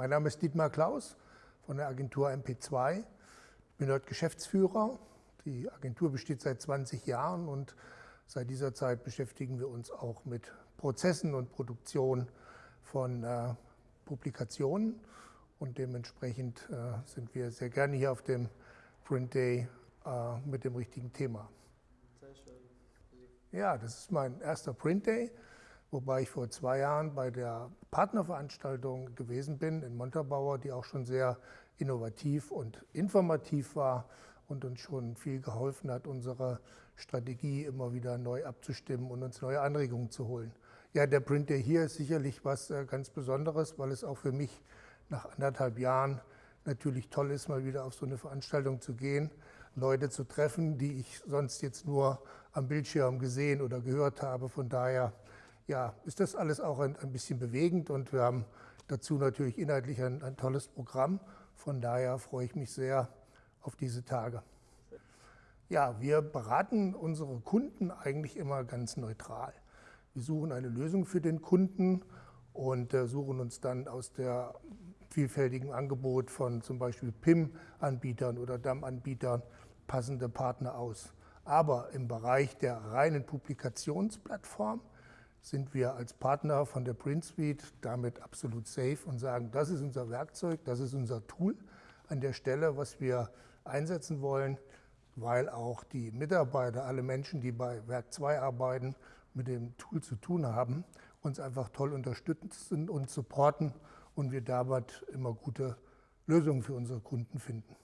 Mein Name ist Dietmar Klaus von der Agentur MP2. Ich bin dort Geschäftsführer. Die Agentur besteht seit 20 Jahren und seit dieser Zeit beschäftigen wir uns auch mit Prozessen und Produktion von äh, Publikationen und dementsprechend äh, sind wir sehr gerne hier auf dem Print Day äh, mit dem richtigen Thema. Sehr schön. Ja, das ist mein erster Print Day, wobei ich vor zwei Jahren bei der Partnerveranstaltung gewesen bin in Montabaur, die auch schon sehr innovativ und informativ war und uns schon viel geholfen hat, unsere Strategie immer wieder neu abzustimmen und uns neue Anregungen zu holen. Ja, der Print Day hier ist sicherlich was äh, ganz Besonderes, weil es auch für mich nach anderthalb Jahren natürlich toll ist, mal wieder auf so eine Veranstaltung zu gehen, Leute zu treffen, die ich sonst jetzt nur am Bildschirm gesehen oder gehört habe. Von daher ja, ist das alles auch ein, ein bisschen bewegend und wir haben dazu natürlich inhaltlich ein, ein tolles Programm. Von daher freue ich mich sehr auf diese Tage. Ja, wir beraten unsere Kunden eigentlich immer ganz neutral. Wir suchen eine Lösung für den Kunden und äh, suchen uns dann aus der vielfältigen Angebot von zum Beispiel PIM-Anbietern oder DAM-Anbietern passende Partner aus. Aber im Bereich der reinen Publikationsplattform sind wir als Partner von der Print Suite damit absolut safe und sagen, das ist unser Werkzeug, das ist unser Tool an der Stelle, was wir einsetzen wollen, weil auch die Mitarbeiter, alle Menschen, die bei Werk 2 arbeiten, mit dem Tool zu tun haben, uns einfach toll unterstützen und supporten und wir damit immer gute Lösungen für unsere Kunden finden.